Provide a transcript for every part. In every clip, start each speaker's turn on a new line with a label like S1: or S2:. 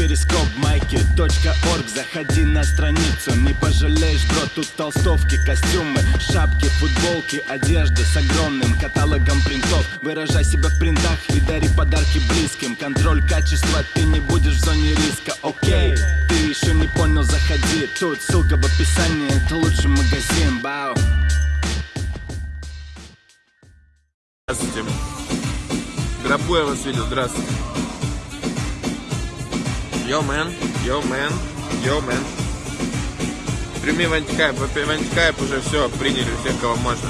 S1: перископ майки .орг. Заходи на страницу, не пожалеешь, бро Тут толстовки, костюмы, шапки, футболки Одежда с огромным каталогом принтов. Выражай себя в принтах и дари подарки близким. Контроль качества, ты не будешь в зоне риска, окей Ты еще не понял, заходи. Тут ссылка в описании, это лучший магазин, бау.
S2: Здравствуйте. В гробу я вас видел, здравствуйте. Yo, man, yo, man, yo, man. Прими в антихайп, в антихайп уже все, приняли всех, кого можно.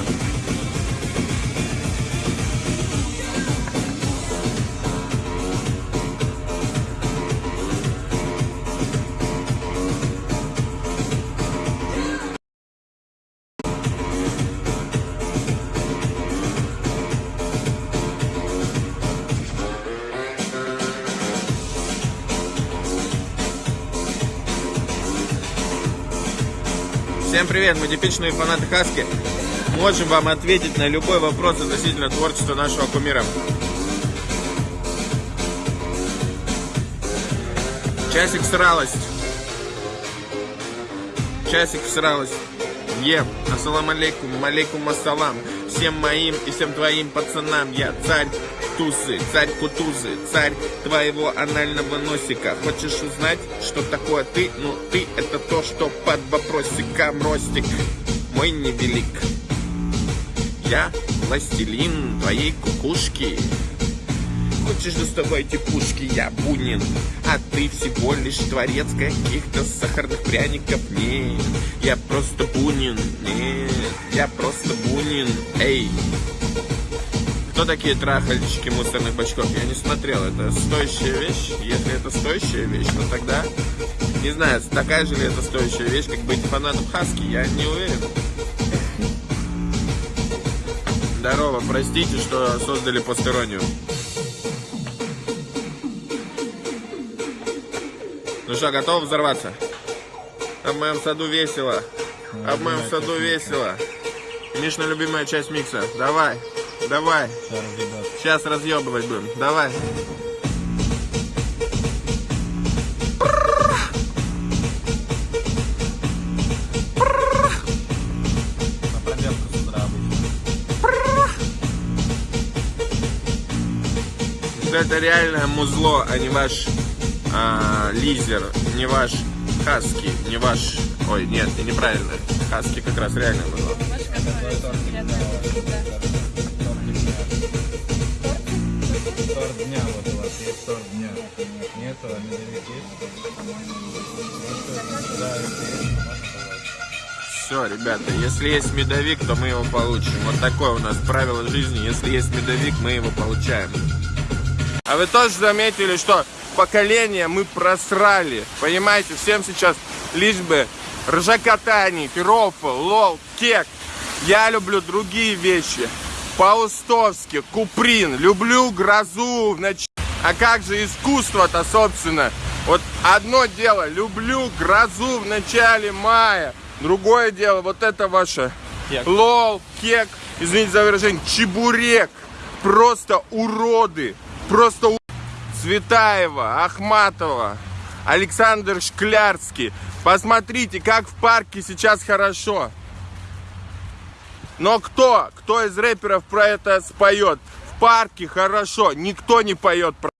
S2: Всем привет, мы типичные фанаты Хаски. Можем вам ответить на любой вопрос относительно творчества нашего кумира. Часик сралась. Часик сралась. Ем. Ассалам алейкум, алейкум ассалам. Всем моим и всем твоим пацанам. Я царь тусы, царь кутузы, царь твоего анального носика. Хочешь узнать, что такое ты? Ну, ты это то, что под вопросиком ростик мой невелик. Я властелин твоей кукушки. Хочешь доставайте пушки, я Бунин А ты всего лишь творец каких-то сахарных пряников Нет, я просто Бунин Нет, я просто Бунин Эй, кто такие трахальщики мусорных бачков? Я не смотрел, это стоящая вещь? Если это стоящая вещь, то тогда, не знаю, такая же ли это стоящая вещь, как быть фанатом Хаски, я не уверен. Здорово, простите, что создали постороннюю. Ну что, готов взорваться? А в моем саду весело. А в моем саду весело. Мишна любимая часть микса. Давай. Давай. Сейчас разъебывать будем. Давай. Это реальное музло, а не ваш а, лизер, не ваш хаски, не ваш... Ой, нет, неправильно. Хаски как раз реальное музло.
S3: торт вот у вас есть торт дня. Нету, а?
S2: Все, ребята, если есть медовик, то мы его получим. Вот такое у нас правило жизни. Если есть медовик, мы его получаем. А вы тоже заметили, что поколение мы просрали. Понимаете, всем сейчас лишь бы ржакотание, пирофл, лол, кек. Я люблю другие вещи. Паустовский, Куприн, люблю грозу в ночь. А как же искусство-то, собственно? Вот одно дело, люблю грозу в начале мая. Другое дело, вот это ваше кек. лол, кек, извините за выражение, чебурек. Просто уроды. Просто у... Цветаева, Ахматова, Александр Шклярский. Посмотрите, как в парке сейчас хорошо. Но кто, кто из рэперов про это споет? В парке хорошо, никто не поет про